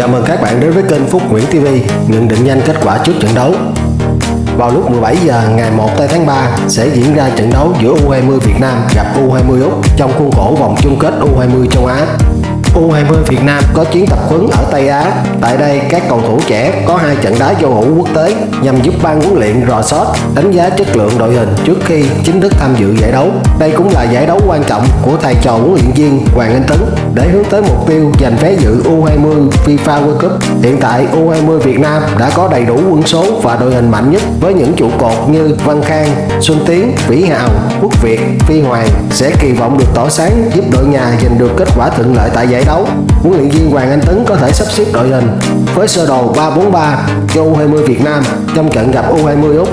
Chào mừng các bạn đến với kênh Phúc Nguyễn TV nhận định nhanh kết quả trước trận đấu. Vào lúc 17 giờ ngày 1 tây tháng 3 sẽ diễn ra trận đấu giữa U20 Việt Nam gặp U20 Úc trong khuôn khổ vòng chung kết U20 châu Á. U20 Việt Nam có chuyến tập huấn ở Tây Á. Tại đây, các cầu thủ trẻ có hai trận đá giao hữu quốc tế nhằm giúp ban huấn luyện rò sót, đánh giá chất lượng đội hình trước khi chính thức tham dự giải đấu. Đây cũng là giải đấu quan trọng của thầy trò huấn luyện viên Hoàng Anh Tấn để hướng tới mục tiêu giành vé dự U20 FIFA World Cup. Hiện tại U20 Việt Nam đã có đầy đủ quân số và đội hình mạnh nhất với những trụ cột như Văn Khang, Xuân Tiến, Vĩ Hào, Quốc Việt, Phi Hoàng sẽ kỳ vọng được tỏ sáng giúp đội nhà giành được kết quả thuận lợi tại giải đấu đấu, Huấn luyện viên Hoàng Anh Tấn có thể sắp xếp đội hình với sơ đồ 3-4-3 cho U20 Việt Nam trong trận gặp U20 Úc.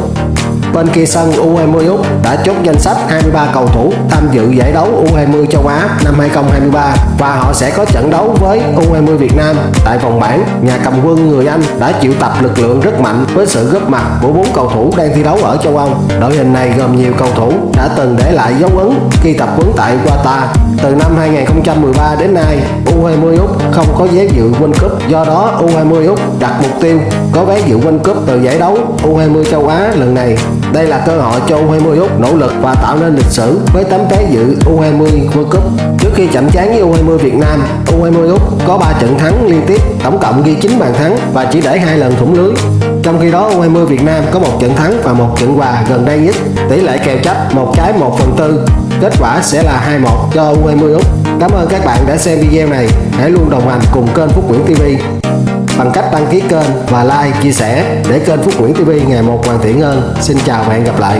Bên kia sân U20 Úc đã chốt danh sách 23 cầu thủ tham dự giải đấu U20 châu Á năm 2023 và họ sẽ có trận đấu với U20 Việt Nam tại vòng bảng. Nhà cầm quân người Anh đã chịu tập lực lượng rất mạnh với sự góp mặt của bốn cầu thủ đang thi đấu ở châu Âu. Đội hình này gồm nhiều cầu thủ đã từng để lại dấu ấn khi tập huấn tại Qatar. Từ năm 2013 đến nay, U20 Úc không có vé dự World Cup, do đó U20 Úc đặt mục tiêu có vé dự World Cup từ giải đấu U20 châu Á lần này. Đây là cơ hội cho U20 Úc nỗ lực và tạo nên lịch sử với tấm vé dự U20 World Cup. Trước khi chạm trán với U20 Việt Nam, U20 Úc có 3 trận thắng liên tiếp, tổng cộng ghi 9 bàn thắng và chỉ để hai lần thủng lưới. Trong khi đó U20 Việt Nam có một trận thắng và một trận hòa gần đây nhất, tỷ lệ kèo chấp một trái 1 phần tư. Kết quả sẽ là 2-1 cho U20 Úc. Cảm ơn các bạn đã xem video này. Hãy luôn đồng hành cùng kênh Phúc Nguyễn TV bằng cách đăng ký kênh và like, chia sẻ để kênh Phúc Nguyễn TV ngày một hoàn thiện hơn. Xin chào và hẹn gặp lại.